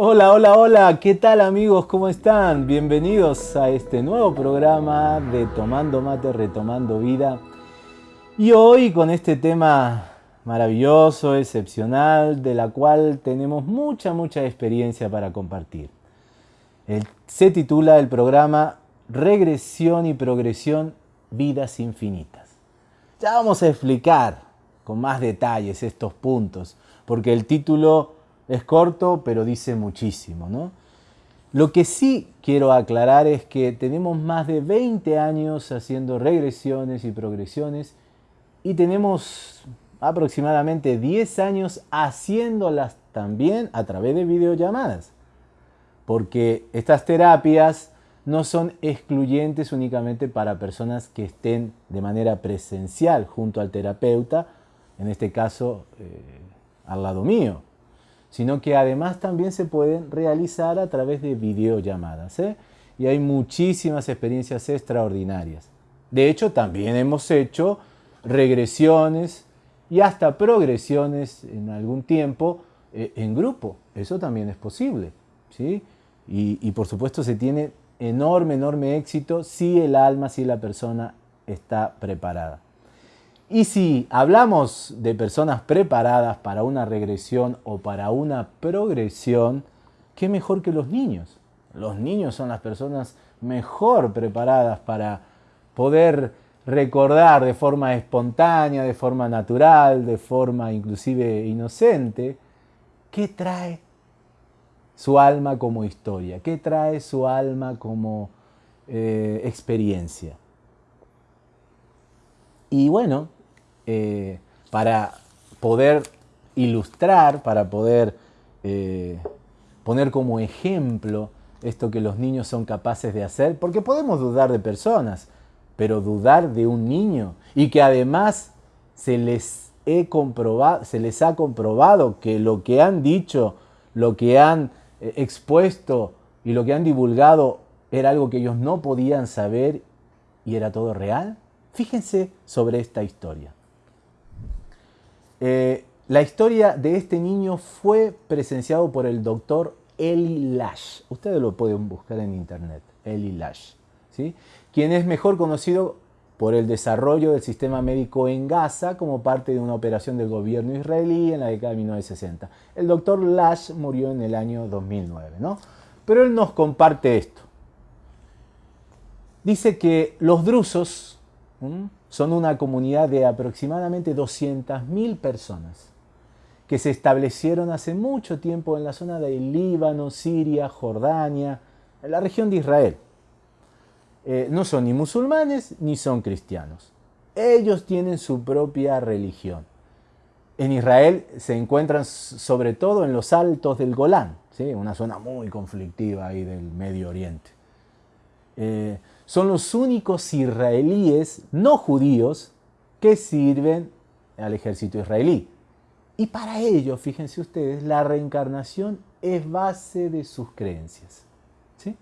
Hola, hola, hola, ¿qué tal amigos? ¿Cómo están? Bienvenidos a este nuevo programa de Tomando Mate, Retomando Vida. Y hoy con este tema maravilloso, excepcional, de la cual tenemos mucha, mucha experiencia para compartir. se titula el programa Regresión y Progresión, Vidas Infinitas. Ya vamos a explicar con más detalles estos puntos, porque el título es corto, pero dice muchísimo. ¿no? Lo que sí quiero aclarar es que tenemos más de 20 años haciendo regresiones y progresiones y tenemos aproximadamente 10 años haciéndolas también a través de videollamadas. Porque estas terapias no son excluyentes únicamente para personas que estén de manera presencial junto al terapeuta, en este caso eh, al lado mío, sino que además también se pueden realizar a través de videollamadas. ¿eh? Y hay muchísimas experiencias extraordinarias. De hecho, también hemos hecho regresiones y hasta progresiones en algún tiempo eh, en grupo. Eso también es posible. ¿sí? Y, y por supuesto se tiene enorme, enorme éxito si el alma, si la persona está preparada. Y si hablamos de personas preparadas para una regresión o para una progresión, ¿qué mejor que los niños? Los niños son las personas mejor preparadas para poder recordar de forma espontánea, de forma natural, de forma inclusive inocente, qué trae su alma como historia, qué trae su alma como eh, experiencia. Y bueno, eh, para poder ilustrar, para poder eh, poner como ejemplo esto que los niños son capaces de hacer, porque podemos dudar de personas, pero dudar de un niño y que además se les, he comprobado, se les ha comprobado que lo que han dicho, lo que han eh, expuesto y lo que han divulgado era algo que ellos no podían saber y era todo real. Fíjense sobre esta historia. Eh, la historia de este niño fue presenciado por el doctor Eli Lash. Ustedes lo pueden buscar en internet, Eli Lash, ¿sí? quien es mejor conocido por el desarrollo del sistema médico en Gaza como parte de una operación del gobierno israelí en la década de 1960. El doctor Lash murió en el año 2009, ¿no? Pero él nos comparte esto. Dice que los drusos, son una comunidad de aproximadamente 200.000 personas que se establecieron hace mucho tiempo en la zona de Líbano, Siria, Jordania, en la región de Israel. Eh, no son ni musulmanes ni son cristianos. Ellos tienen su propia religión. En Israel se encuentran sobre todo en los altos del Golán, ¿sí? una zona muy conflictiva ahí del Medio Oriente. Eh, son los únicos israelíes no judíos que sirven al ejército israelí. Y para ellos, fíjense ustedes, la reencarnación es base de sus creencias. ¿sí?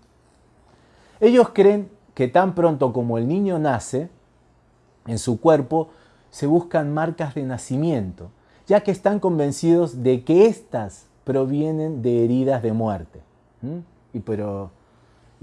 Ellos creen que tan pronto como el niño nace, en su cuerpo se buscan marcas de nacimiento, ya que están convencidos de que éstas provienen de heridas de muerte. Y pero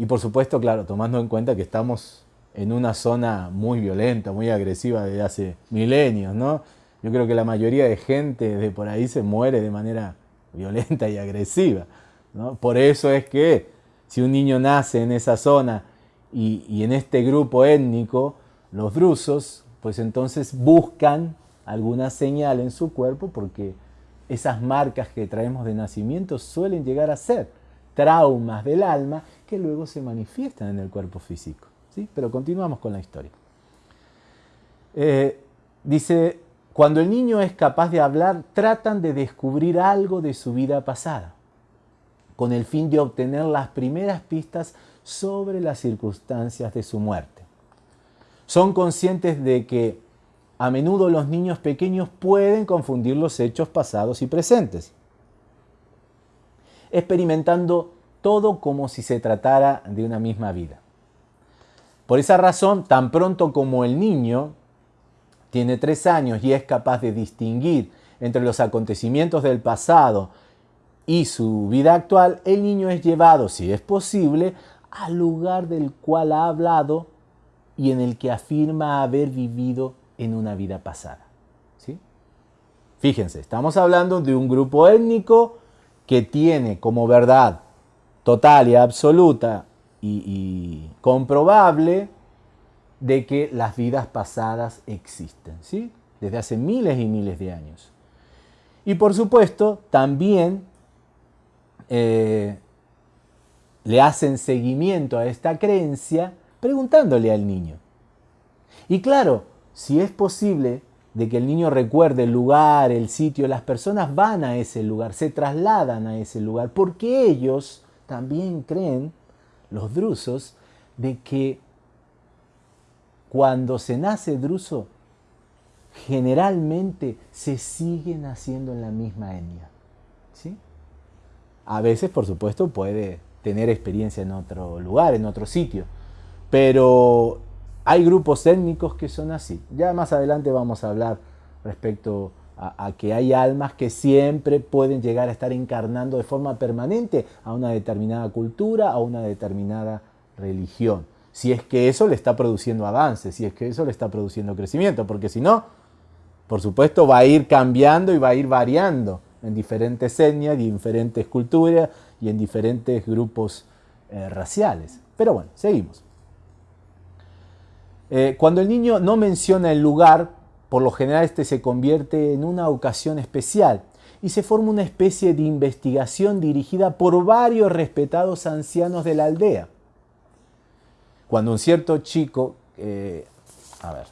y por supuesto, claro, tomando en cuenta que estamos en una zona muy violenta, muy agresiva desde hace milenios, ¿no? Yo creo que la mayoría de gente de por ahí se muere de manera violenta y agresiva, ¿no? Por eso es que si un niño nace en esa zona y, y en este grupo étnico, los drusos, pues entonces buscan alguna señal en su cuerpo porque esas marcas que traemos de nacimiento suelen llegar a ser traumas del alma que luego se manifiestan en el cuerpo físico. ¿sí? Pero continuamos con la historia. Eh, dice, cuando el niño es capaz de hablar, tratan de descubrir algo de su vida pasada, con el fin de obtener las primeras pistas sobre las circunstancias de su muerte. Son conscientes de que a menudo los niños pequeños pueden confundir los hechos pasados y presentes experimentando todo como si se tratara de una misma vida. Por esa razón, tan pronto como el niño tiene tres años y es capaz de distinguir entre los acontecimientos del pasado y su vida actual, el niño es llevado, si es posible, al lugar del cual ha hablado y en el que afirma haber vivido en una vida pasada. ¿sí? Fíjense, estamos hablando de un grupo étnico que tiene como verdad total y absoluta y, comprobable de que las vidas pasadas existen, ¿sí? desde hace miles y miles de años. Y por supuesto, también eh, le hacen seguimiento a esta creencia preguntándole al niño. Y claro, si es posible de que el niño recuerde el lugar, el sitio, las personas van a ese lugar, se trasladan a ese lugar, porque ellos también creen, los drusos, de que cuando se nace druso, generalmente se sigue naciendo en la misma etnia. ¿sí? A veces, por supuesto, puede tener experiencia en otro lugar, en otro sitio, pero hay grupos étnicos que son así. Ya más adelante vamos a hablar respecto a, que hay almas que siempre pueden llegar a estar encarnando de forma permanente a una determinada cultura, a una determinada religión. Si es que eso le está produciendo avance, si es que eso le está produciendo crecimiento, porque si no, por supuesto va a ir cambiando y va a ir variando en diferentes etnias, diferentes culturas y en diferentes grupos eh, raciales. Pero bueno, seguimos. Eh, cuando el niño no menciona el lugar, por lo general este se convierte en una ocasión especial y se forma una especie de investigación dirigida por varios respetados ancianos de la aldea. Cuando un cierto chico, eh, a ver,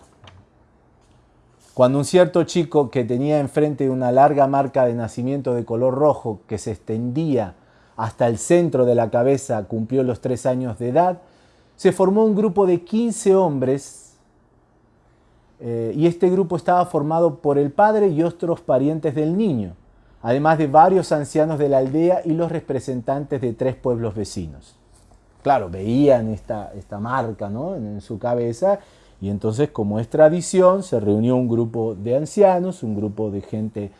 cuando un cierto chico que tenía enfrente una larga marca de nacimiento de color rojo que se extendía hasta el centro de la cabeza cumplió los tres años de edad, se formó un grupo de 15 hombres eh, y este grupo estaba formado por el padre y otros parientes del niño, además de varios ancianos de la aldea y los representantes de tres pueblos vecinos. Claro, veían esta, esta marca ¿no? en, su cabeza y entonces como es tradición se reunió un grupo de ancianos, un grupo de gente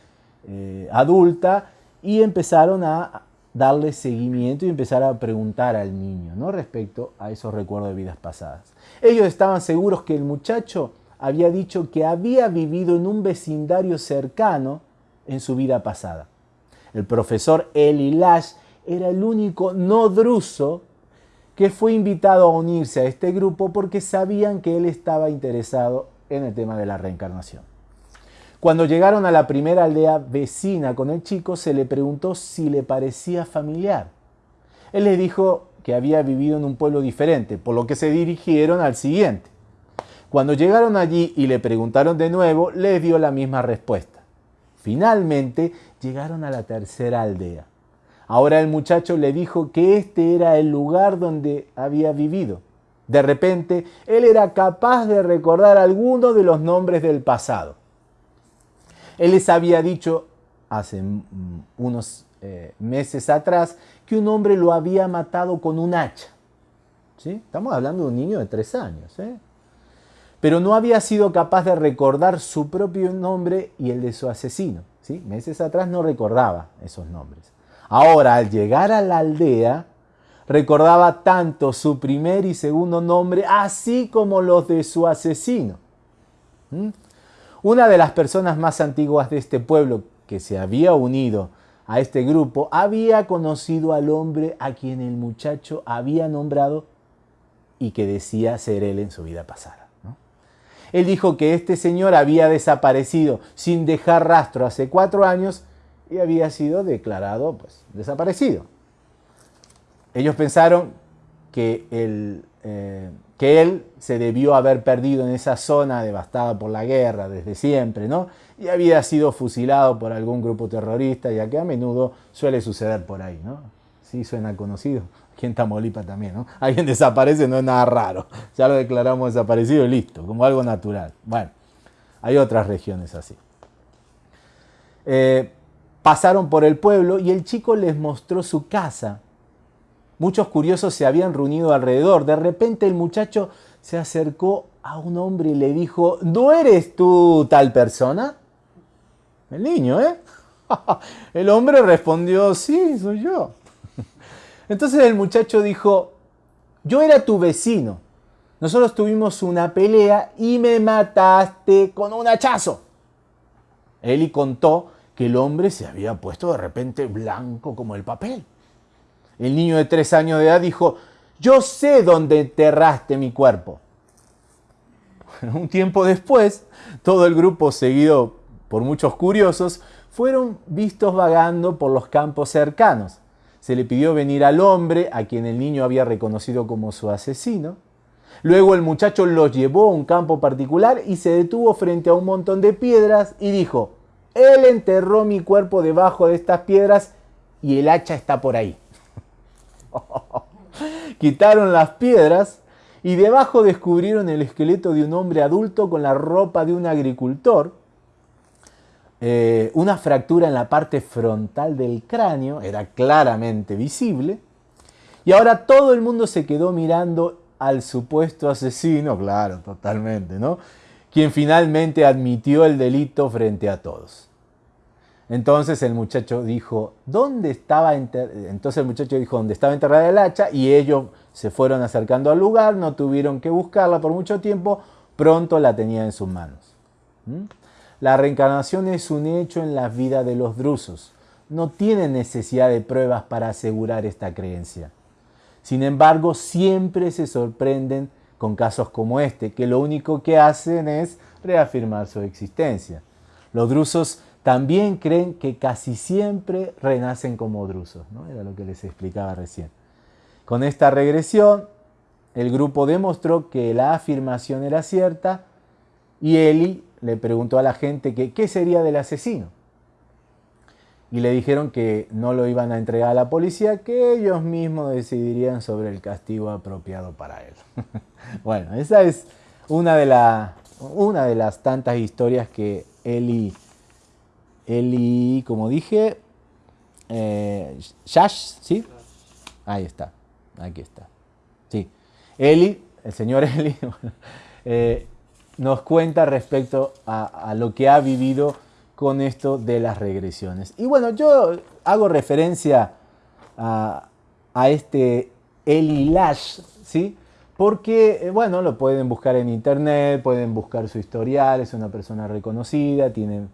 eh, adulta y empezaron a darle seguimiento y empezar a preguntar al niño ¿no? respecto a esos recuerdos de vidas pasadas. Ellos estaban seguros que el muchacho había dicho que había vivido en un vecindario cercano en su vida pasada. El profesor Eli Lash era el único no druso que fue invitado a unirse a este grupo porque sabían que él estaba interesado en el tema de la reencarnación. Cuando llegaron a la primera aldea vecina con el chico, se le preguntó si le parecía familiar. Él les dijo que había vivido en un pueblo diferente, por lo que se dirigieron al siguiente. Cuando llegaron allí y le preguntaron de nuevo, les dio la misma respuesta. Finalmente llegaron a la tercera aldea. Ahora el muchacho le dijo que este era el lugar donde había vivido. De repente, él era capaz de recordar algunos de los nombres del pasado. Él les había dicho hace unos eh, meses atrás que un hombre lo había matado con un hacha. ¿Sí? Estamos hablando de un niño de tres años. ¿eh? Pero no había sido capaz de recordar su propio nombre y el de su asesino. ¿sí? Meses atrás no recordaba esos nombres. Ahora, al llegar a la aldea, recordaba tanto su primer y segundo nombre, así como los de su asesino. Una de las personas más antiguas de este pueblo que se había unido a este grupo había conocido al hombre a quien el muchacho había nombrado y que decía ser él en su vida pasada. Él dijo que este señor había desaparecido sin dejar rastro hace cuatro años y había sido declarado pues, desaparecido. Ellos pensaron que el, eh, que él se debió haber perdido en esa zona devastada por la guerra desde siempre, ¿no? Y había sido fusilado por algún grupo terrorista, ya que a menudo suele suceder por ahí, ¿no? Sí, suena conocido. Aquí en Tamaulipas también, ¿no? Alguien desaparece, no es nada raro. Ya lo declaramos desaparecido y listo, como algo natural. Bueno, hay otras regiones así. Eh, pasaron por el pueblo y el chico les mostró su casa, Muchos curiosos se habían reunido alrededor. De repente el muchacho se acercó a un hombre y le dijo, ¿no eres tú tal persona? El niño, ¿eh? El hombre respondió, sí, soy yo. Entonces el muchacho dijo, yo era tu vecino. Nosotros tuvimos una pelea y me mataste con un hachazo. Eli contó que el hombre se había puesto de repente blanco como el papel. El niño de tres años de edad dijo, yo sé dónde enterraste mi cuerpo. Un tiempo después, todo el grupo, seguido por muchos curiosos, fueron vistos vagando por los campos cercanos. Se le pidió venir al hombre, a quien el niño había reconocido como su asesino. Luego el muchacho los llevó a un campo particular y se detuvo frente a un montón de piedras y dijo, él enterró mi cuerpo debajo de estas piedras y el hacha está por ahí. Quitaron las piedras y debajo descubrieron el esqueleto de un hombre adulto con la ropa de un agricultor, eh, una fractura en la parte frontal del cráneo, era claramente visible, y ahora todo el mundo se quedó mirando al supuesto asesino, claro, totalmente, ¿no? Quien finalmente admitió el delito frente a todos. Entonces el muchacho dijo, ¿dónde estaba Entonces el muchacho dijo, ¿dónde estaba enterrada el hacha? Y ellos se fueron acercando al lugar, no tuvieron que buscarla por mucho tiempo, pronto la tenía en sus manos. ¿Mm? La reencarnación es un hecho en la vida de los drusos. No tienen necesidad de pruebas para asegurar esta creencia. Sin embargo, siempre se sorprenden con casos como este, que lo único que hacen es reafirmar su existencia. Los drusos también creen que casi siempre renacen como drusos, ¿no? Era lo que les explicaba recién. Con esta regresión, el grupo demostró que la afirmación era cierta y Eli le preguntó a la gente qué sería del asesino. Y le dijeron que no lo iban a entregar a la policía, que ellos mismos decidirían sobre el castigo apropiado para él. bueno, esa es una de, una de las tantas historias que Eli Eli, como dije, eh, Shash, ¿sí? Ahí está, aquí está. Sí. Eli, el señor Eli, eh, nos cuenta respecto a, lo que ha vivido con esto de las regresiones. Y bueno, yo hago referencia a, a este Eli Lash, ¿sí? Porque, eh, bueno, lo pueden buscar en internet, pueden buscar su historial, es una persona reconocida, tiene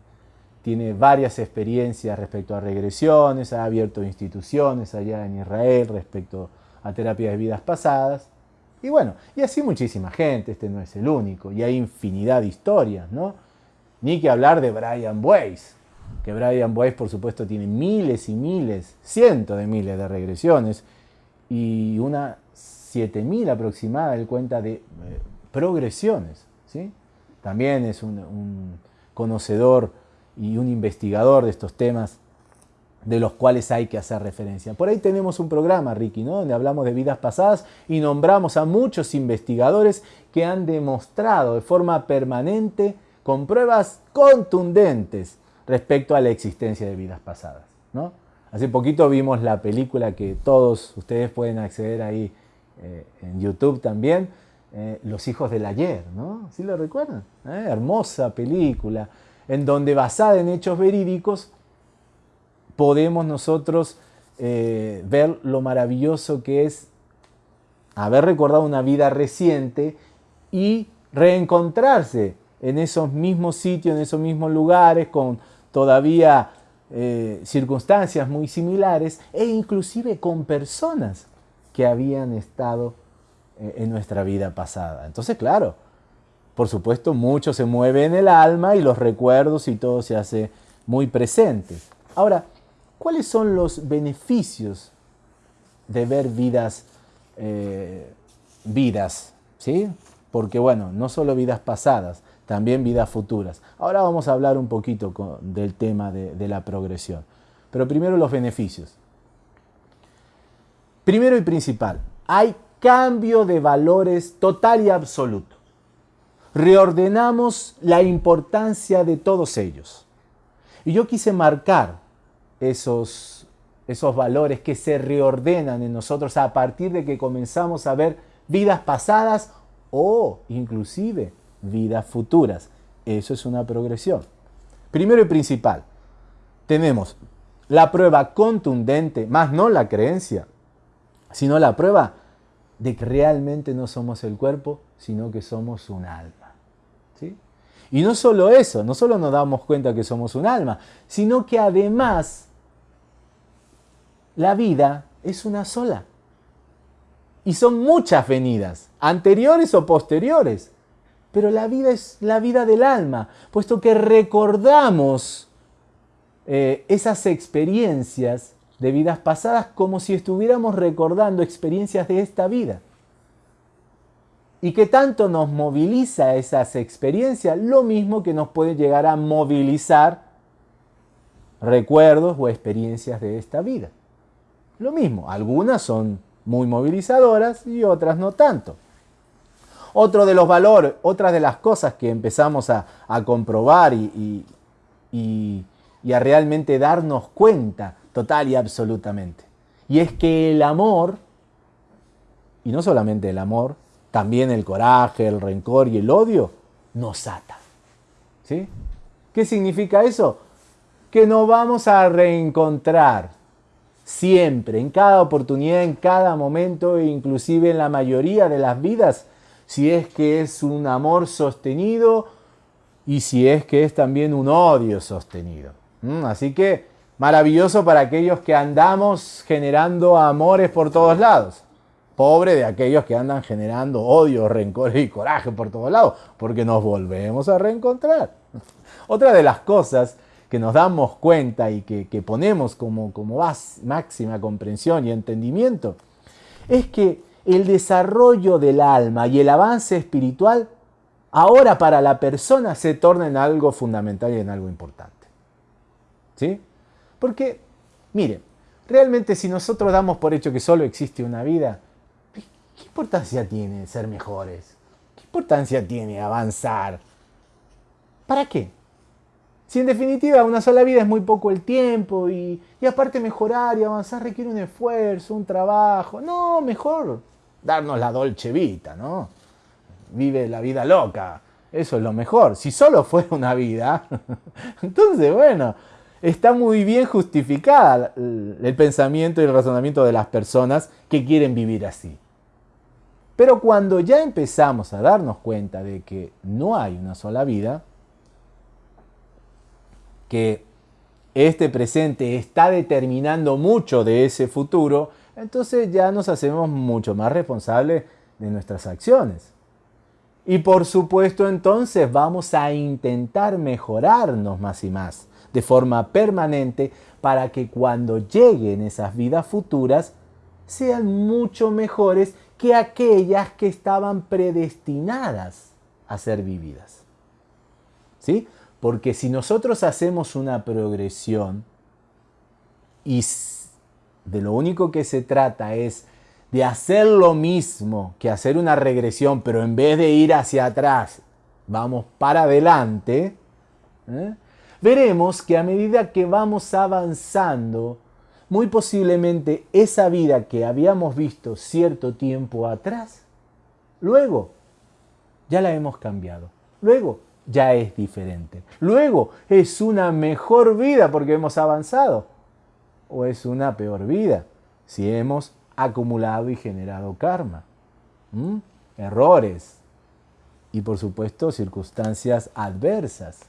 tiene varias experiencias respecto a regresiones, ha abierto instituciones allá en Israel respecto a terapias de vidas pasadas. Y bueno, y así muchísima gente, este no es el único, y hay infinidad de historias, ¿no? Ni que hablar de Brian Weiss, que Brian Weiss por supuesto tiene miles y miles, cientos de miles de regresiones, y una 7000 aproximada, él cuenta de eh, progresiones, ¿sí? También es un, un conocedor y un investigador de estos temas de los cuales hay que hacer referencia. Por ahí tenemos un programa, Ricky, ¿no? donde hablamos de vidas pasadas y nombramos a muchos investigadores que han demostrado de forma permanente, con pruebas contundentes, respecto a la existencia de vidas pasadas. ¿no? Hace poquito vimos la película que todos ustedes pueden acceder ahí eh, en YouTube también, eh, Los hijos del ayer, ¿no? ¿Sí lo recuerdan? ¿Eh? Hermosa película en donde basada en hechos verídicos podemos nosotros eh, ver lo maravilloso que es haber recordado una vida reciente y reencontrarse en esos mismos sitios, en esos mismos lugares, con todavía eh, circunstancias muy similares e inclusive con personas que habían estado eh, en nuestra vida pasada. Entonces, claro, por supuesto, mucho se mueve en el alma y los recuerdos y todo se hace muy presente. Ahora, ¿cuáles son los beneficios de ver vidas, eh, vidas, ¿sí? Porque bueno, no solo vidas pasadas, también vidas futuras. Ahora vamos a hablar un poquito del tema de la progresión. Pero primero los beneficios. Primero y principal, hay cambio de valores total y absoluto reordenamos la importancia de todos ellos. Y yo quise marcar esos, esos valores que se reordenan en nosotros a partir de que comenzamos a ver vidas pasadas o inclusive vidas futuras. Eso es una progresión. Primero y principal, tenemos la prueba contundente, más no la creencia, sino la prueba de que realmente no somos el cuerpo, sino que somos un alma. ¿sí? Y no solo eso, no solo nos damos cuenta que somos un alma, sino que además la vida es una sola. Y son muchas venidas, anteriores o posteriores. Pero la vida es la vida del alma, puesto que recordamos eh, esas experiencias de vidas pasadas como si estuviéramos recordando experiencias de esta vida. Y que tanto nos moviliza esas experiencias, lo mismo que nos puede llegar a movilizar recuerdos o experiencias de esta vida. Lo mismo, algunas son muy movilizadoras y otras no tanto. Otro de los valores, otra de las cosas que empezamos a, comprobar y, y a realmente darnos cuenta total y absolutamente. Y es que el amor, y no solamente el amor, también el coraje, el rencor y el odio, nos ata. ¿Sí? ¿Qué significa eso? Que nos vamos a reencontrar siempre, en cada oportunidad, en cada momento, e inclusive en la mayoría de las vidas, si es que es un amor sostenido y si es que es también un odio sostenido. Así que maravilloso para aquellos que andamos generando amores por todos lados. Pobre de aquellos que andan generando odio, rencor y coraje por todos lados, porque nos volvemos a reencontrar. Otra de las cosas que nos damos cuenta y que, ponemos como, máxima comprensión y entendimiento es que el desarrollo del alma y el avance espiritual ahora para la persona se torna en algo fundamental y en algo importante. ¿Sí? Porque, mire, realmente si nosotros damos por hecho que solo existe una vida, ¿qué importancia tiene ser mejores? ¿Qué importancia tiene avanzar? ¿Para qué? Si en definitiva una sola vida es muy poco el tiempo y, aparte mejorar y avanzar requiere un esfuerzo, un trabajo. No, mejor darnos la dolce vita, ¿no? Vive la vida loca. Eso es lo mejor. Si solo fuera una vida, entonces bueno, está muy bien justificada el pensamiento y el razonamiento de las personas que quieren vivir así. Pero cuando ya empezamos a darnos cuenta de que no hay una sola vida, que este presente está determinando mucho de ese futuro, entonces ya nos hacemos mucho más responsables de nuestras acciones. Y por supuesto entonces vamos a intentar mejorarnos más y más de forma permanente para que cuando lleguen esas vidas futuras sean mucho mejores que aquellas que estaban predestinadas a ser vividas. ¿Sí? Porque si nosotros hacemos una progresión y de lo único que se trata es de hacer lo mismo que hacer una regresión, pero en vez de ir hacia atrás, vamos para adelante, ¿eh? veremos que a medida que vamos avanzando, muy posiblemente esa vida que habíamos visto cierto tiempo atrás, luego ya la hemos cambiado. Luego ya es diferente. Luego es una mejor vida porque hemos avanzado. O es una peor vida si hemos acumulado y generado karma. Errores. Y por supuesto circunstancias adversas.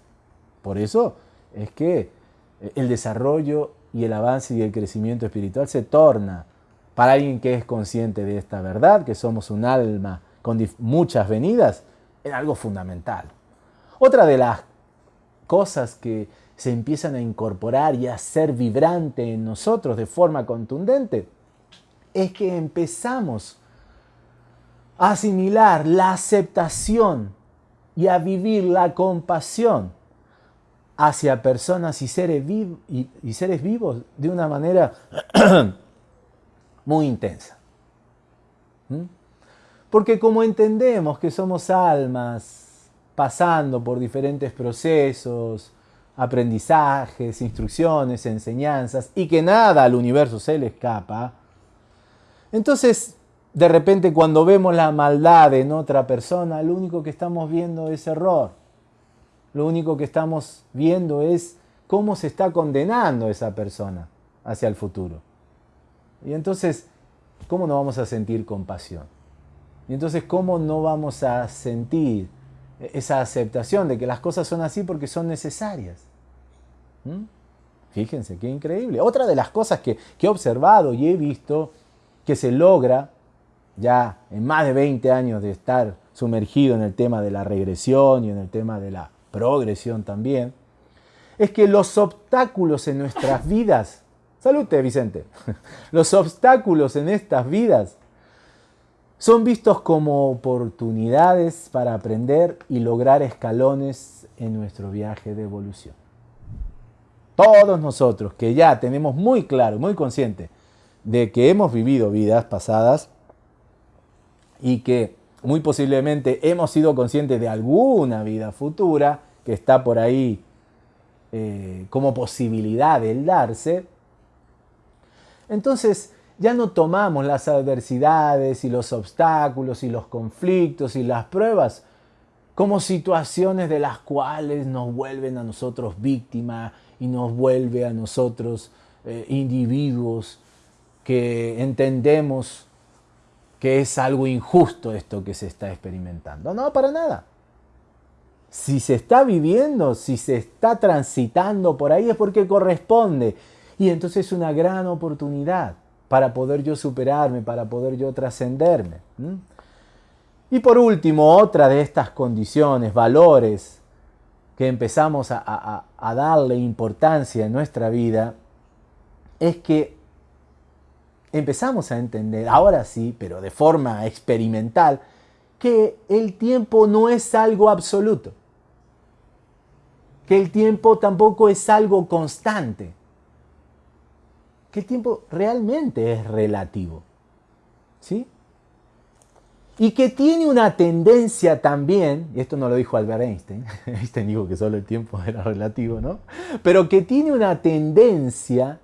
Por eso es que el desarrollo y el avance y el crecimiento espiritual se torna para alguien que es consciente de esta verdad, que somos un alma con muchas venidas, en algo fundamental. Otra de las cosas que se empiezan a incorporar y a ser vibrante en nosotros de forma contundente es que empezamos a asimilar la aceptación y a vivir la compasión hacia personas y seres, vivos de una manera muy intensa. ¿Mm? Porque como entendemos que somos almas pasando por diferentes procesos, aprendizajes, instrucciones, enseñanzas, y que nada al universo se le escapa, entonces de repente cuando vemos la maldad en otra persona, lo único que estamos viendo es error. Lo único que estamos viendo es cómo se está condenando esa persona hacia el futuro. Y entonces, ¿cómo no vamos a sentir compasión? Y entonces, ¿cómo no vamos a sentir esa aceptación de que las cosas son así porque son necesarias? ¿Mm? Fíjense, qué increíble. Otra de las cosas que, que, he observado y he visto que se logra ya en más de 20 años de estar sumergido en el tema de la regresión y en el tema de la progresión también, es que los obstáculos en nuestras vidas, salute Vicente, los obstáculos en estas vidas son vistos como oportunidades para aprender y lograr escalones en nuestro viaje de evolución. Todos nosotros que ya tenemos muy claro, muy consciente de que hemos vivido vidas pasadas y que muy posiblemente hemos sido conscientes de alguna vida futura que está por ahí eh, como posibilidad del darse, entonces ya no tomamos las adversidades y los obstáculos y los conflictos y las pruebas como situaciones de las cuales nos vuelven a nosotros víctimas y nos vuelve a nosotros eh, individuos que entendemos que es algo injusto esto que se está experimentando. No, para nada. Si se está viviendo, si se está transitando por ahí es porque corresponde. Y entonces es una gran oportunidad para poder yo superarme, para poder yo trascenderme. Y por último, otra de estas condiciones, valores que empezamos a, a darle importancia en nuestra vida, es que empezamos a entender, ahora sí, pero de forma experimental, que el tiempo no es algo absoluto, que el tiempo tampoco es algo constante, que el tiempo realmente es relativo, ¿sí? Y que tiene una tendencia también, y esto no lo dijo Albert Einstein, Einstein dijo que solo el tiempo era relativo, ¿no? Pero que tiene una tendencia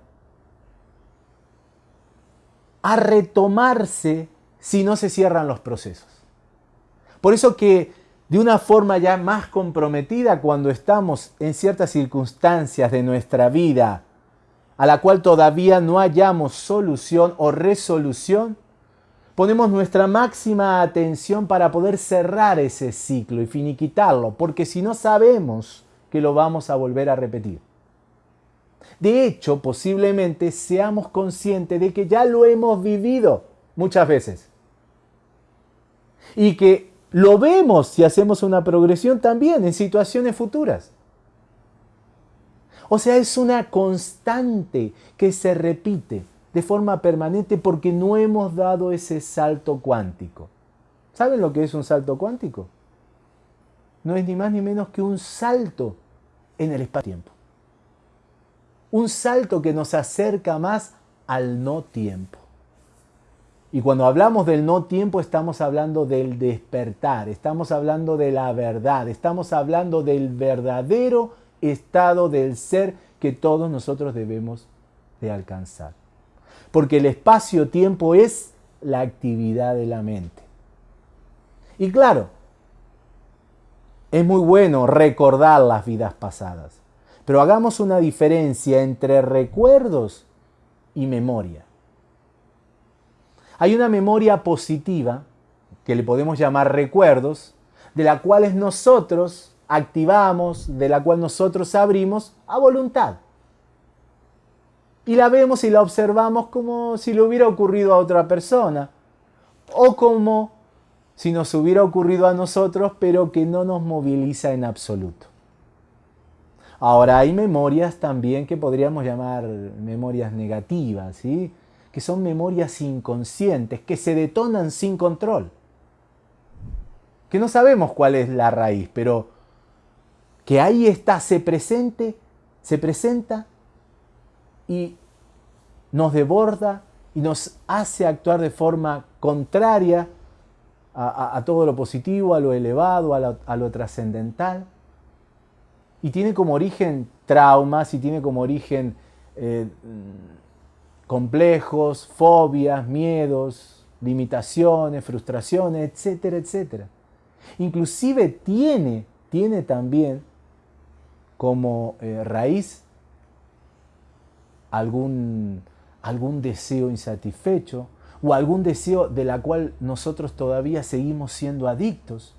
a retomarse si no se cierran los procesos. Por eso que de una forma ya más comprometida cuando estamos en ciertas circunstancias de nuestra vida a la cual todavía no hayamos solución o resolución, ponemos nuestra máxima atención para poder cerrar ese ciclo y finiquitarlo, porque si no sabemos que lo vamos a volver a repetir. De hecho, posiblemente seamos conscientes de que ya lo hemos vivido muchas veces. Y que lo vemos si hacemos una progresión también en situaciones futuras. O sea, es una constante que se repite de forma permanente porque no hemos dado ese salto cuántico. ¿Saben lo que es un salto cuántico? No es ni más ni menos que un salto en el espacio-tiempo un salto que nos acerca más al no tiempo. Y cuando hablamos del no tiempo estamos hablando del despertar, estamos hablando de la verdad, estamos hablando del verdadero estado del ser que todos nosotros debemos de alcanzar. Porque el espacio-tiempo es la actividad de la mente. Y claro, es muy bueno recordar las vidas pasadas. Pero hagamos una diferencia entre recuerdos y memoria. Hay una memoria positiva, que le podemos llamar recuerdos, de la cual nosotros activamos, de la cual nosotros abrimos a voluntad. Y la vemos y la observamos como si le hubiera ocurrido a otra persona, o como si nos hubiera ocurrido a nosotros, pero que no nos moviliza en absoluto. Ahora hay memorias también que podríamos llamar memorias negativas, ¿sí? que son memorias inconscientes, que se detonan sin control, que no sabemos cuál es la raíz, pero que ahí está, se presente, se presenta y nos deborda y nos hace actuar de forma contraria a, todo lo positivo, a lo elevado, a lo trascendental y tiene como origen traumas y tiene como origen eh, complejos, fobias, miedos, limitaciones, frustraciones, etcétera, etcétera. Inclusive tiene, tiene también como eh, raíz algún, algún deseo insatisfecho o algún deseo de la cual nosotros todavía seguimos siendo adictos.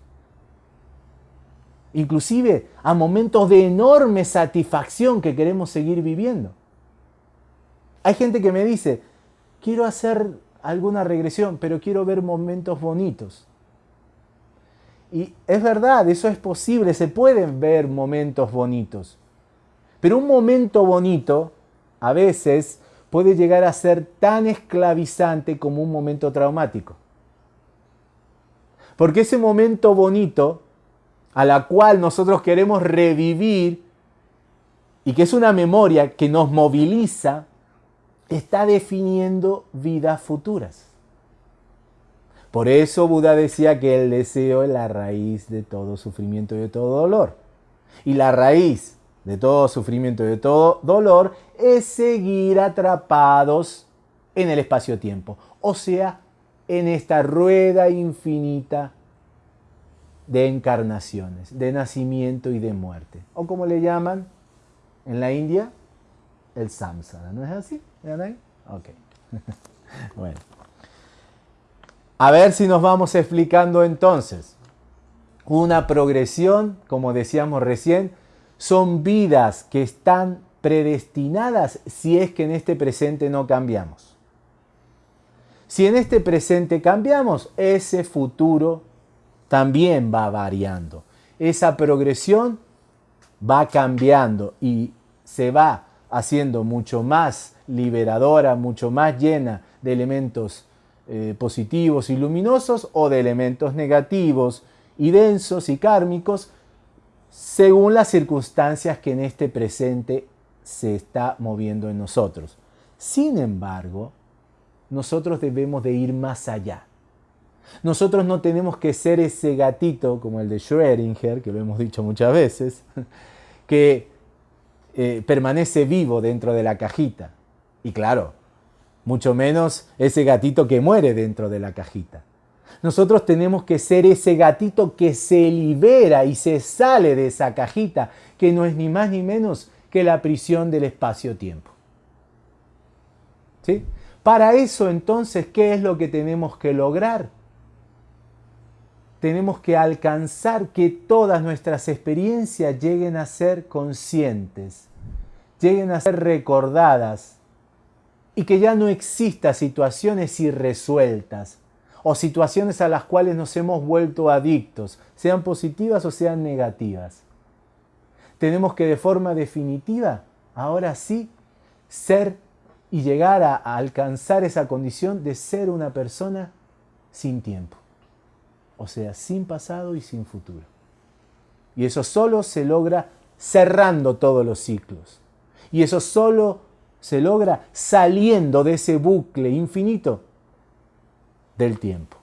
Inclusive a momentos de enorme satisfacción que queremos seguir viviendo. Hay gente que me dice, quiero hacer alguna regresión, pero quiero ver momentos bonitos. Y es verdad, eso es posible, se pueden ver momentos bonitos. Pero un momento bonito a veces puede llegar a ser tan esclavizante como un momento traumático. Porque ese momento bonito a la cual nosotros queremos revivir y que es una memoria que nos moviliza, está definiendo vidas futuras. Por eso Buda decía que el deseo es la raíz de todo sufrimiento y de todo dolor. Y la raíz de todo sufrimiento y de todo dolor es seguir atrapados en el espacio-tiempo. O sea, en esta rueda infinita de encarnaciones, de nacimiento y de muerte. O como le llaman en la India, el samsara. ¿No es así? Ok. bueno. A ver si nos vamos explicando entonces. Una progresión, como decíamos recién, son vidas que están predestinadas si es que en este presente no cambiamos. Si en este presente cambiamos, ese futuro también va variando. Esa progresión va cambiando y se va haciendo mucho más liberadora, mucho más llena de elementos eh, positivos y luminosos o de elementos negativos y densos y kármicos según las circunstancias que en este presente se está moviendo en nosotros. Sin embargo, nosotros debemos de ir más allá. Nosotros no tenemos que ser ese gatito como el de Schrödinger, que lo hemos dicho muchas veces, que eh, permanece vivo dentro de la cajita. Y claro, mucho menos ese gatito que muere dentro de la cajita. Nosotros tenemos que ser ese gatito que se libera y se sale de esa cajita, que no es ni más ni menos que la prisión del espacio-tiempo. ¿Sí? Para eso entonces, ¿qué es lo que tenemos que lograr? tenemos que alcanzar que todas nuestras experiencias lleguen a ser conscientes, lleguen a ser recordadas y que ya no exista situaciones irresueltas o situaciones a las cuales nos hemos vuelto adictos, sean positivas o sean negativas. Tenemos que de forma definitiva, ahora sí, ser y llegar a, alcanzar esa condición de ser una persona sin tiempo o sea, sin pasado y sin futuro. Y eso solo se logra cerrando todos los ciclos. Y eso solo se logra saliendo de ese bucle infinito del tiempo.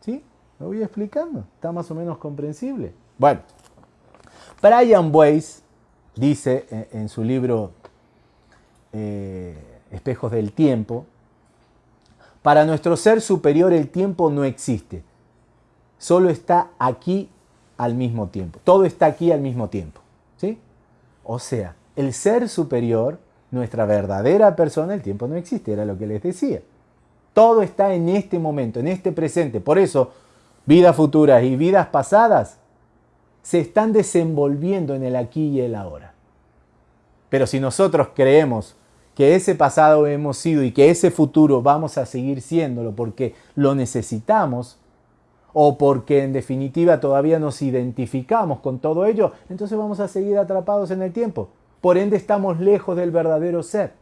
¿Sí? ¿Lo voy explicando? ¿Está más o menos comprensible? Bueno, Brian Weiss dice en su libro eh, Espejos del Tiempo, para nuestro ser superior el tiempo no existe solo está aquí al mismo tiempo. Todo está aquí al mismo tiempo. ¿sí? O sea, el ser superior, nuestra verdadera persona, el tiempo no existe, era lo que les decía. Todo está en este momento, en este presente. Por eso, vidas futuras y vidas pasadas se están desenvolviendo en el aquí y el ahora. Pero si nosotros creemos que ese pasado hemos sido y que ese futuro vamos a seguir siéndolo porque lo necesitamos, o porque en definitiva todavía nos identificamos con todo ello, entonces vamos a seguir atrapados en el tiempo. Por ende estamos lejos del verdadero ser.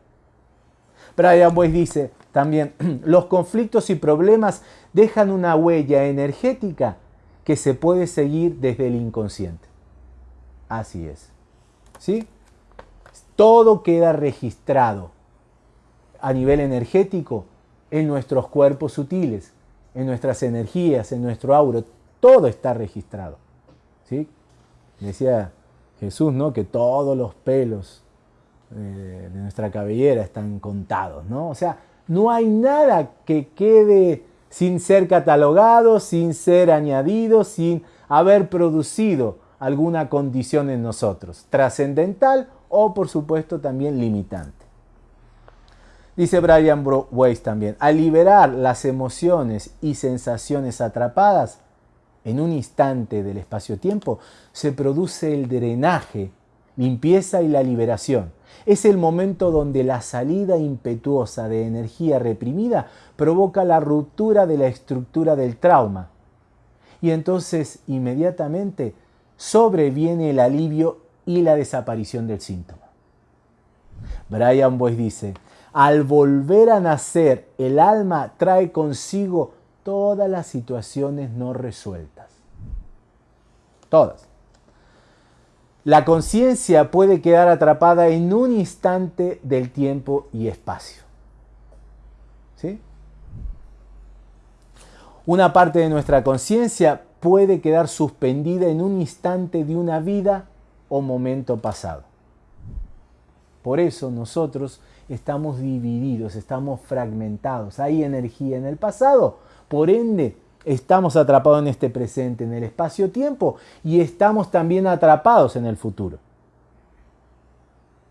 Brian Weiss dice también, los conflictos y problemas dejan una huella energética que se puede seguir desde el inconsciente. Así es. ¿Sí? Todo queda registrado a nivel energético en nuestros cuerpos sutiles, en nuestras energías, en nuestro auro, todo está registrado. ¿sí? Decía Jesús, ¿no? Que todos los pelos eh, de nuestra cabellera están contados, ¿no? O sea, no hay nada que quede sin ser catalogado, sin ser añadido, sin haber producido alguna condición en nosotros, trascendental o por supuesto también limitante. Dice Brian Weiss también, al liberar las emociones y sensaciones atrapadas en un instante del espacio-tiempo, se produce el drenaje, limpieza y la liberación. Es el momento donde la salida impetuosa de energía reprimida provoca la ruptura de la estructura del trauma. Y entonces inmediatamente sobreviene el alivio y la desaparición del síntoma. Brian Boyce dice, al volver a nacer, el alma trae consigo todas las situaciones no resueltas. Todas. La conciencia puede quedar atrapada en un instante del tiempo y espacio. ¿Sí? Una parte de nuestra conciencia puede quedar suspendida en un instante de una vida o momento pasado. Por eso nosotros estamos divididos, estamos fragmentados. Hay energía en el pasado, por ende estamos atrapados en este presente, en el espacio-tiempo, y estamos también atrapados en el futuro.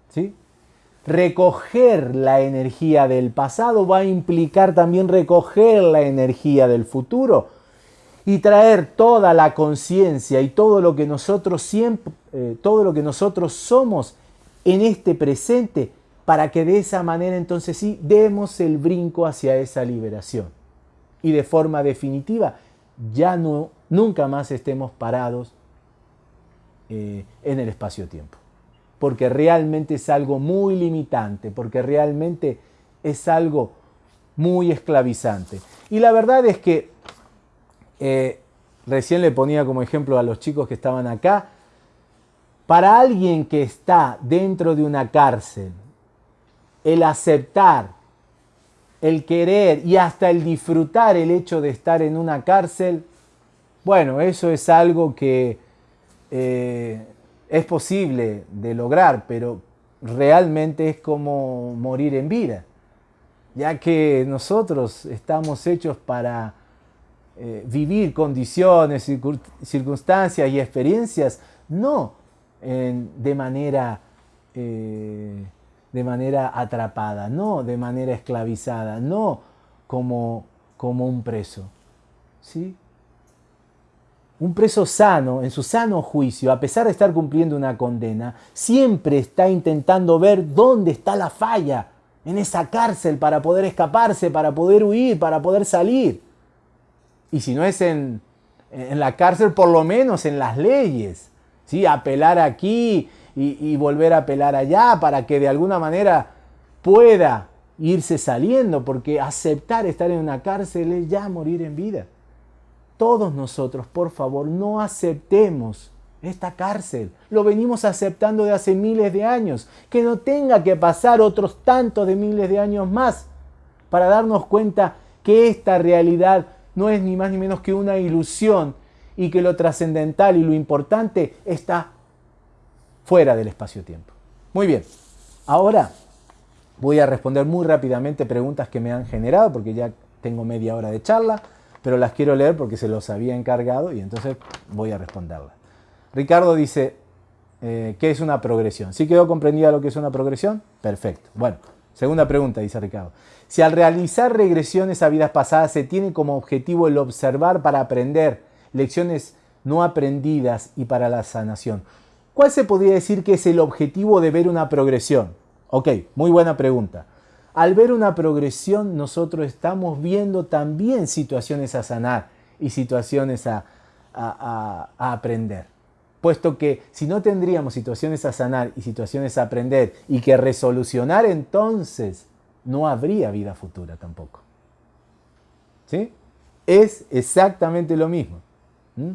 ¿Sí? Recoger la energía del pasado va a implicar también recoger la energía del futuro y traer toda la conciencia y todo lo que nosotros siempre, eh, todo lo que nosotros somos en este presente para que de esa manera entonces sí demos el brinco hacia esa liberación y de forma definitiva ya no nunca más estemos parados eh, en el espacio-tiempo porque realmente es algo muy limitante, porque realmente es algo muy esclavizante. Y la verdad es que eh, recién le ponía como ejemplo a los chicos que estaban acá, para alguien que está dentro de una cárcel, el aceptar, el querer y hasta el disfrutar el hecho de estar en una cárcel, bueno, eso es algo que eh, es posible de lograr, pero realmente es como morir en vida, ya que nosotros estamos hechos para eh, vivir condiciones, circunstancias y experiencias, no de, manera, eh, de manera atrapada, no de manera esclavizada, no como, como un preso. ¿sí? Un preso sano, en su sano juicio, a pesar de estar cumpliendo una condena, siempre está intentando ver dónde está la falla en esa cárcel para poder escaparse, para poder huir, para poder salir. Y si no es en, en la cárcel, por lo menos en las leyes. ¿sí? Apelar aquí y, volver a apelar allá para que de alguna manera pueda irse saliendo, porque aceptar estar en una cárcel es ya morir en vida todos nosotros, por favor, no aceptemos esta cárcel. Lo venimos aceptando de hace miles de años. Que no tenga que pasar otros tantos de miles de años más para darnos cuenta que esta realidad no es ni más ni menos que una ilusión y que lo trascendental y lo importante está fuera del espacio-tiempo. Muy bien, ahora voy a responder muy rápidamente preguntas que me han generado porque ya tengo media hora de charla pero las quiero leer porque se los había encargado y entonces voy a responderlas. Ricardo dice, eh, ¿qué es una progresión? ¿Sí quedó comprendida lo que es una progresión? Perfecto. Bueno, segunda pregunta, dice Ricardo. Si al realizar regresiones a vidas pasadas se tiene como objetivo el observar para aprender lecciones no aprendidas y para la sanación, ¿cuál se podría decir que es el objetivo de ver una progresión? Ok, muy buena pregunta. Al ver una progresión, nosotros estamos viendo también situaciones a sanar y situaciones a, aprender. Puesto que si no tendríamos situaciones a sanar y situaciones a aprender y que resolucionar, entonces no habría vida futura tampoco. ¿Sí? Es exactamente lo mismo. ¿Mm?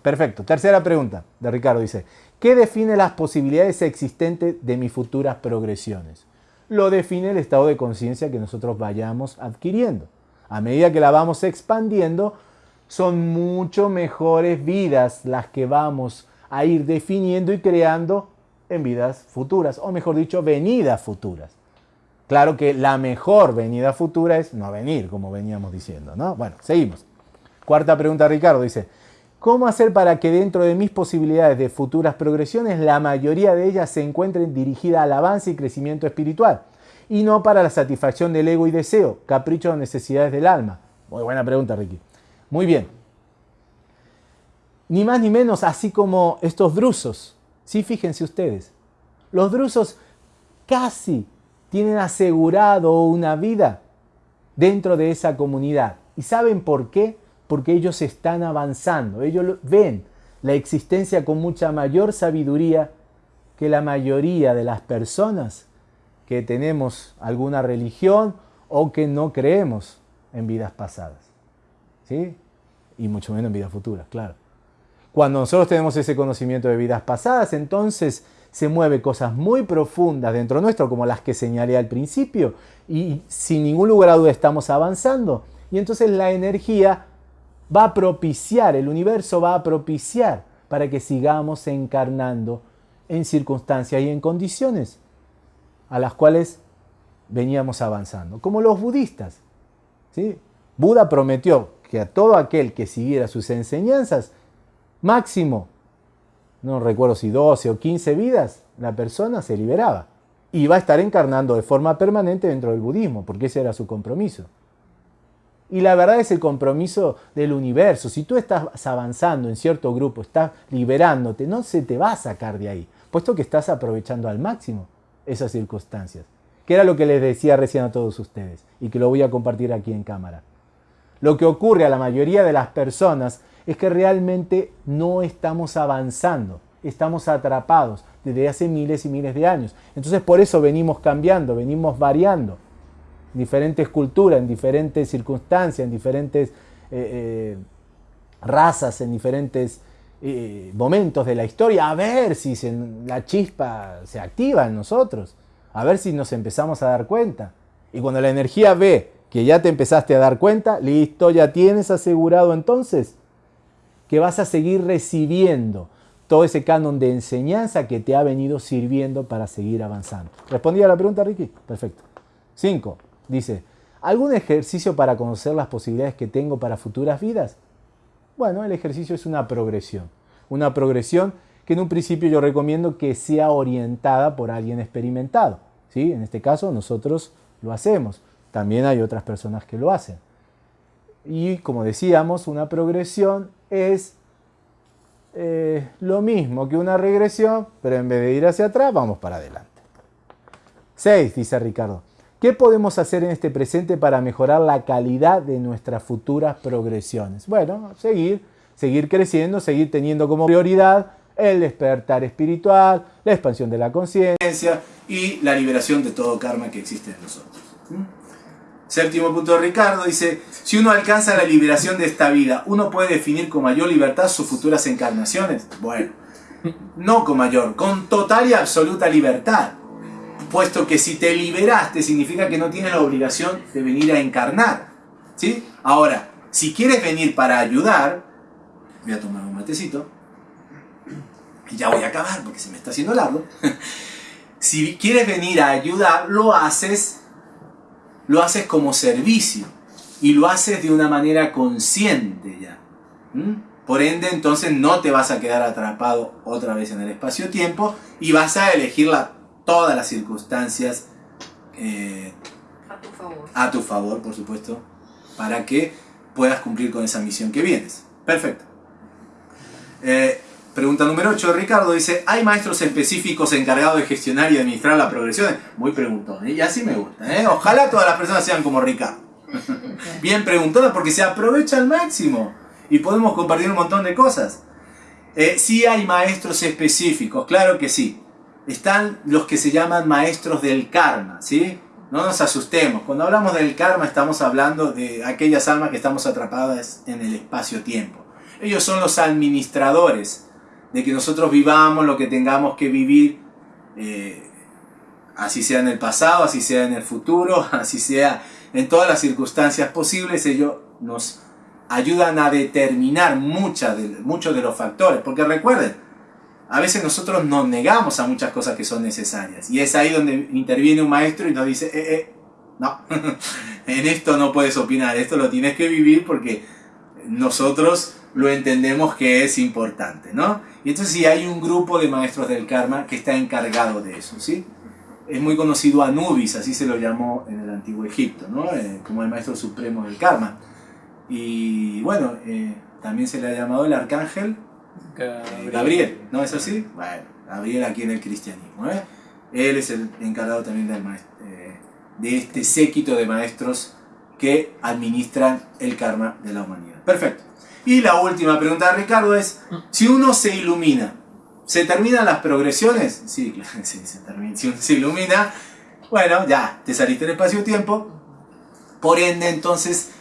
Perfecto. Tercera pregunta de Ricardo dice, ¿qué define las posibilidades existentes de mis futuras progresiones? lo define el estado de conciencia que nosotros vayamos adquiriendo. A medida que la vamos expandiendo, son mucho mejores vidas las que vamos a ir definiendo y creando en vidas futuras, o mejor dicho, venidas futuras. Claro que la mejor venida futura es no venir, como veníamos diciendo, ¿no? Bueno, seguimos. Cuarta pregunta, Ricardo, dice, ¿cómo hacer para que dentro de mis posibilidades de futuras progresiones, la mayoría de ellas se encuentren dirigidas al avance y crecimiento espiritual? y no para la satisfacción del ego y deseo, capricho o necesidades del alma? Muy buena pregunta, Ricky. Muy bien. Ni más ni menos, así como estos drusos. Sí, fíjense ustedes. Los drusos casi tienen asegurado una vida dentro de esa comunidad. ¿Y saben por qué? Porque ellos están avanzando. Ellos ven la existencia con mucha mayor sabiduría que la mayoría de las personas que tenemos alguna religión o que no creemos en vidas pasadas. ¿Sí? Y mucho menos en vidas futuras, claro. Cuando nosotros tenemos ese conocimiento de vidas pasadas, entonces se mueve cosas muy profundas dentro nuestro, como las que señalé al principio, y sin ningún lugar a duda estamos avanzando. Y entonces la energía va a propiciar, el universo va a propiciar para que sigamos encarnando en circunstancias y en condiciones a las cuales veníamos avanzando, como los budistas. ¿sí? Buda prometió que a todo aquel que siguiera sus enseñanzas, máximo, no recuerdo si 12 o 15 vidas, la persona se liberaba y va a estar encarnando de forma permanente dentro del budismo, porque ese era su compromiso. Y la verdad es el compromiso del universo. Si tú estás avanzando en cierto grupo, estás liberándote, no se te va a sacar de ahí puesto que estás aprovechando al máximo esas circunstancias. Que era lo que les decía recién a todos ustedes y que lo voy a compartir aquí en cámara. Lo que ocurre a la mayoría de las personas es que realmente no estamos avanzando, estamos atrapados desde hace miles y miles de años. Entonces por eso venimos cambiando, venimos variando diferentes culturas, en diferentes circunstancias, en diferentes eh, eh, razas, en diferentes eh, momentos de la historia, a ver si la chispa se activa en nosotros, a ver si nos empezamos a dar cuenta. Y cuando la energía ve que ya te empezaste a dar cuenta, listo, ya tienes asegurado entonces que vas a seguir recibiendo todo ese canon de enseñanza que te ha venido sirviendo para seguir avanzando. ¿Respondí a la pregunta, Ricky? Perfecto. 5. Dice, ¿algún ejercicio para conocer las posibilidades que tengo para futuras vidas? Bueno, el ejercicio es una progresión. Una progresión que en un principio yo recomiendo que sea orientada por alguien experimentado. ¿sí? En este caso nosotros lo hacemos. También hay otras personas que lo hacen. Y como decíamos, una progresión es eh, lo mismo que una regresión, pero en vez de ir hacia atrás, vamos para adelante. 6, dice Ricardo. ¿Qué podemos hacer en este presente para mejorar la calidad de nuestras futuras progresiones? Bueno, seguir, seguir creciendo, seguir teniendo como prioridad el despertar espiritual, la expansión de la conciencia y la liberación de todo karma que existe en nosotros. Séptimo punto de Ricardo dice, si uno alcanza la liberación de esta vida, ¿uno puede definir con mayor libertad sus futuras encarnaciones? Bueno, no con mayor, con total y absoluta libertad puesto que si te liberaste significa que no tienes la obligación de venir a encarnar. ¿sí? Ahora, si quieres venir para ayudar, voy a tomar un matecito, y ya voy a acabar porque se me está haciendo largo. si quieres venir a ayudar, lo haces, lo haces como servicio y lo haces de una manera consciente ya. Por ende, entonces no te vas a quedar atrapado otra vez en el espacio-tiempo y vas a elegir la todas las circunstancias eh, a tu favor. A tu favor, por supuesto, para que puedas cumplir con esa misión que vienes. Perfecto. Eh, pregunta número 8, Ricardo dice, ¿hay maestros específicos encargados de gestionar y administrar la progresión? Muy preguntón, ¿eh? y así me gusta. Ojalá todas las personas sean como Ricardo. Bien preguntonas porque se aprovecha al máximo y podemos compartir un montón de cosas. sí hay maestros específicos, claro que sí están los que se llaman maestros del karma, ¿sí? No nos asustemos. Cuando hablamos del karma estamos hablando de aquellas almas que estamos atrapadas en el espacio-tiempo. Ellos son los administradores de que nosotros vivamos lo que tengamos que vivir, eh, así sea en el pasado, así sea en el futuro, así sea en todas las circunstancias posibles. Ellos nos ayudan a determinar muchos de los factores. Porque recuerden, a veces nosotros nos negamos a muchas cosas que son necesarias. Y es ahí donde interviene un maestro y nos dice, eh, eh, no, en esto no puedes opinar, esto lo tienes que vivir porque nosotros lo entendemos que es importante, ¿no? Y entonces sí hay un grupo de maestros del karma que está encargado de eso, ¿sí? es muy conocido Anubis, así se lo llamó en el antiguo Egipto, ¿no? Eh, como el maestro supremo del karma. Y bueno, también se le ha llamado el arcángel Gabriel. ¿no es así? Bueno, Gabriel aquí en el cristianismo. ¿eh? Él es el encargado también del de este séquito de maestros que administran el karma de la humanidad. Perfecto. Y la última pregunta de Ricardo es, si uno se ilumina, ¿Se terminan las progresiones? Sí, claro, sí, se termina. Si uno se ilumina, bueno, ya, te saliste del espacio-tiempo. Por ende, entonces,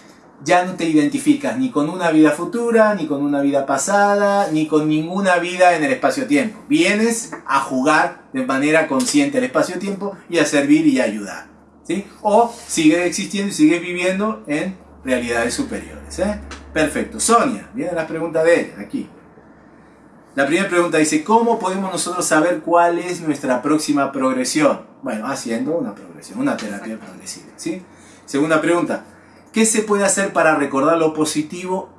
ya no te identificas ni con una vida futura, ni con una vida pasada, ni con ninguna vida en el espacio-tiempo. Vienes a jugar de manera consciente el espacio-tiempo y a servir y a ayudar. ¿sí? O sigues existiendo y sigues viviendo en realidades superiores. ¿eh? Perfecto. Sonia, vienen las preguntas de ella, aquí. La primera pregunta dice, ¿cómo podemos nosotros saber cuál es nuestra próxima progresión? Bueno, haciendo una progresión, una terapia progresiva. ¿sí? Segunda pregunta, ¿qué se puede hacer para recordar lo positivo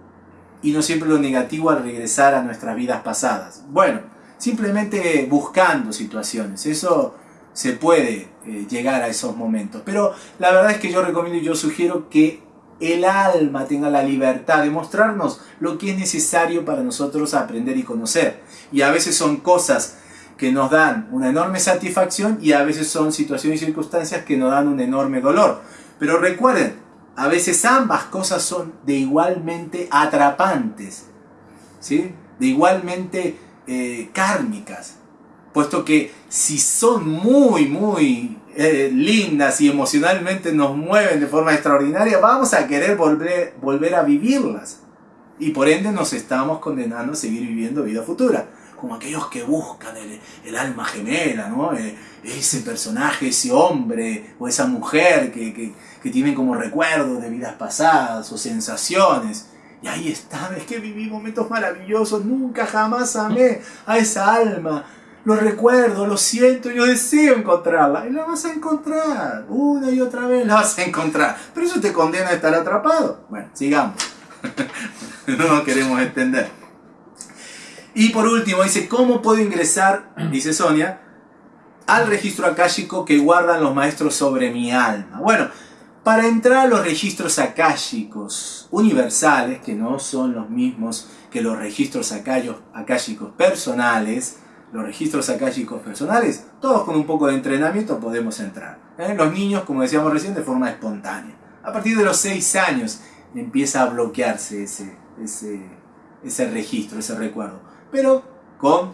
y no siempre lo negativo al regresar a nuestras vidas pasadas? Bueno, simplemente buscando situaciones, eso se puede eh, llegar a esos momentos. Pero la verdad es que yo recomiendo y yo sugiero que el alma tenga la libertad de mostrarnos lo que es necesario para nosotros aprender y conocer. Y a veces son cosas que nos dan una enorme satisfacción y a veces son situaciones y circunstancias que nos dan un enorme dolor. Pero recuerden, a veces ambas cosas son de igualmente atrapantes, ¿sí? de igualmente eh, kármicas, puesto que si son muy, muy eh, lindas y emocionalmente nos mueven de forma extraordinaria, vamos a querer volver, volver a vivirlas. Y por ende nos estamos condenando a seguir viviendo vida futura. Como aquellos que buscan el, alma gemela, ¿no? Eh, ese personaje, ese hombre o esa mujer que, que, tienen como recuerdos de vidas pasadas o sensaciones. Y ahí está, es que viví momentos maravillosos, nunca jamás amé a esa alma lo recuerdo, lo siento, yo deseo encontrarla. Y la vas a encontrar. Una y otra vez la vas a encontrar. Pero eso te condena a estar atrapado. Bueno, sigamos. no nos queremos extender. Y por último, dice, ¿cómo puedo ingresar, dice Sonia, al registro akáshico que guardan los maestros sobre mi alma? Bueno, para entrar a los registros akáshicos universales, que no son los mismos que los registros akáshicos personales, los registros akáshicos personales, todos con un poco de entrenamiento podemos entrar. ¿eh? Los niños, como decíamos recién, de forma espontánea. A partir de los 6 años empieza a bloquearse ese, ese, ese registro, ese recuerdo. Pero con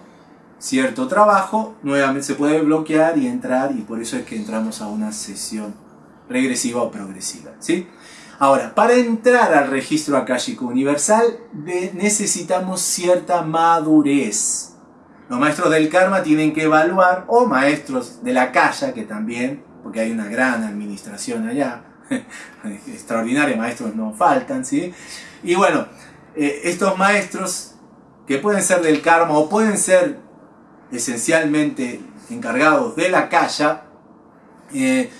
cierto trabajo, nuevamente se puede bloquear y entrar, y por eso es que entramos a una sesión regresiva o progresiva. ¿sí? Ahora, para entrar al registro akáshico universal necesitamos cierta madurez. Los maestros del karma tienen que evaluar, o maestros de la calle, que también, porque hay una gran administración allá, extraordinarios maestros no faltan, ¿sí? Y bueno, eh, estos maestros, que pueden ser del karma o pueden ser esencialmente encargados de la calle, eh,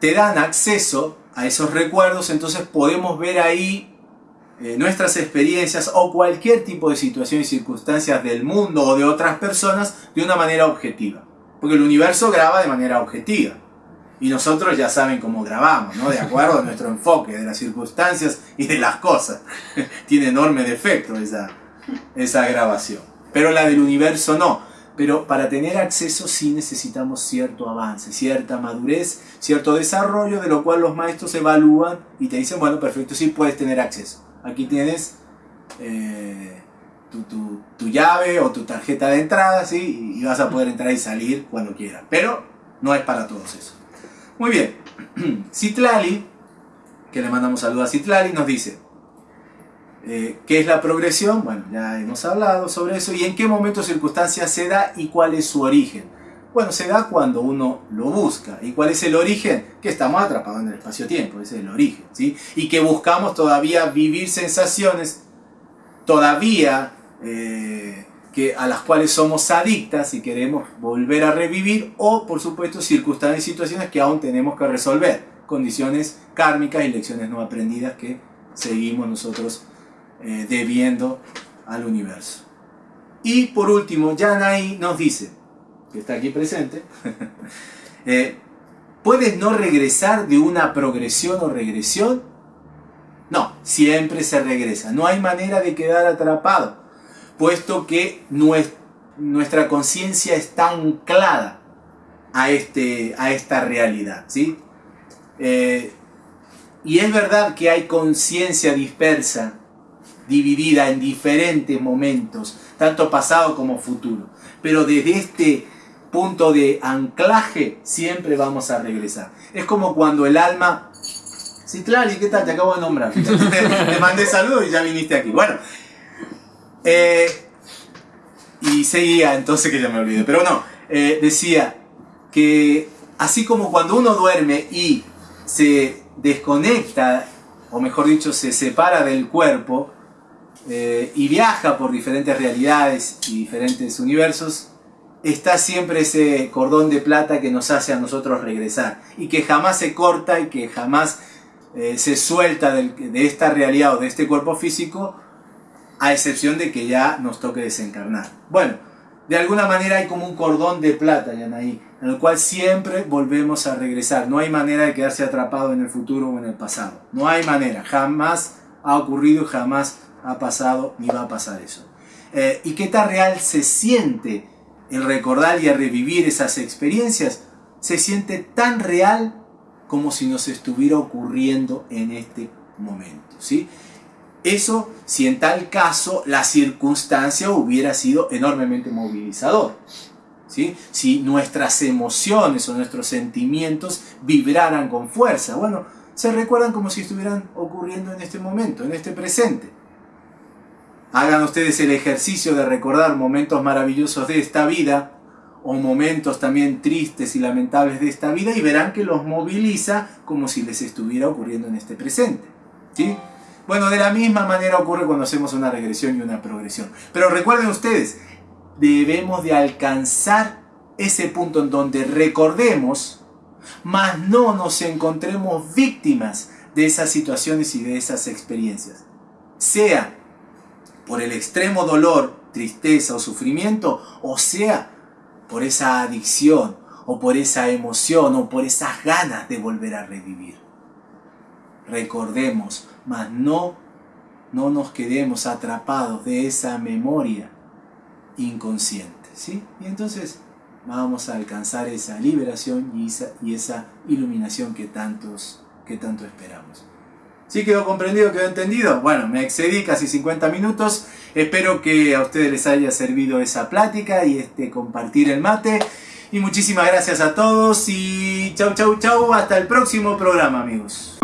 te dan acceso a esos recuerdos, entonces podemos ver ahí eh, nuestras experiencias o cualquier tipo de situación y circunstancias del mundo o de otras personas de una manera objetiva. Porque el universo graba de manera objetiva. Y nosotros ya saben cómo grabamos, ¿no? De acuerdo a nuestro enfoque de las circunstancias y de las cosas. Tiene enorme defecto esa, esa grabación. Pero la del universo no. Pero para tener acceso sí necesitamos cierto avance, cierta madurez, cierto desarrollo, de lo cual los maestros evalúan y te dicen, bueno, perfecto, sí puedes tener acceso aquí tienes eh, tu, llave o tu tarjeta de entrada. Y vas a poder entrar y salir cuando quieras. Pero no es para todos eso. Muy bien. Citlali, que le mandamos saludos a Citlali, nos dice, eh, ¿qué es la progresión? Bueno, ya hemos hablado sobre eso. ¿Y en qué momento circunstancias se da y cuál es su origen? Bueno, se da cuando uno lo busca. ¿Y cuál es el origen? Que estamos atrapados en el espacio-tiempo, ese es el origen. ¿sí? Y que buscamos todavía vivir sensaciones todavía eh, que, a las cuales somos adictas y queremos volver a revivir o, por supuesto, circunstancias y situaciones que aún tenemos que resolver. Condiciones kármicas y lecciones no aprendidas que seguimos nosotros eh, debiendo al universo. Y por último, Yanai nos dice, que está aquí presente, Eh, ¿Puedes no regresar de una progresión o regresión? No, siempre se regresa. No hay manera de quedar atrapado, puesto que nuestra conciencia está anclada a, este, a esta realidad. ¿sí? Eh, y es verdad que hay conciencia dispersa, dividida en diferentes momentos, tanto pasado como futuro. Pero desde este punto de anclaje siempre vamos a regresar. Es como cuando el alma... Sí, claro, ¿y qué tal? Te acabo de nombrar. Te, mandé saludos y ya viniste aquí. Bueno, eh, y seguía, entonces que ya me olvidé. Pero no, eh, decía que así como cuando uno duerme y se desconecta, o mejor dicho, se separa del cuerpo eh, y viaja por diferentes realidades y diferentes universos, está siempre ese cordón de plata que nos hace a nosotros regresar y que jamás se corta y que jamás eh, se suelta de esta realidad o de este cuerpo físico a excepción de que ya nos toque desencarnar. Bueno, de alguna manera hay como un cordón de plata, Yanaí, en el cual siempre volvemos a regresar. No hay manera de quedarse atrapado en el futuro o en el pasado. No hay manera. Jamás ha ocurrido, jamás ha pasado ni va a pasar eso. Eh, ¿Y qué tan real se siente el recordar y revivir esas experiencias, se siente tan real como si nos estuviera ocurriendo en este momento. ¿sí? Eso si en tal caso la circunstancia hubiera sido enormemente movilizador. ¿sí? Si nuestras emociones o nuestros sentimientos vibraran con fuerza. Bueno, se recuerdan como si estuvieran ocurriendo en este momento, en este presente. Hagan ustedes el ejercicio de recordar momentos maravillosos de esta vida o momentos también tristes y lamentables de esta vida y verán que los moviliza como si les estuviera ocurriendo en este presente. ¿sí? Bueno, de la misma manera ocurre cuando hacemos una regresión y una progresión. Pero recuerden ustedes, debemos de alcanzar ese punto en donde recordemos, mas no nos encontremos víctimas de esas situaciones y de esas experiencias. Sea por el extremo dolor, tristeza o sufrimiento, o sea, por esa adicción, o por esa emoción, o por esas ganas de volver a revivir. Recordemos, mas no, no nos quedemos atrapados de esa memoria inconsciente. ¿sí? Y entonces vamos a alcanzar esa liberación y esa, y esa iluminación que, tantos, que tanto esperamos. ¿Sí quedó comprendido, quedó entendido? Bueno, me excedí casi 50 minutos. Espero que a ustedes les haya servido esa plática y este compartir el mate. Y muchísimas gracias a todos y chau chau chau. Hasta el próximo programa amigos.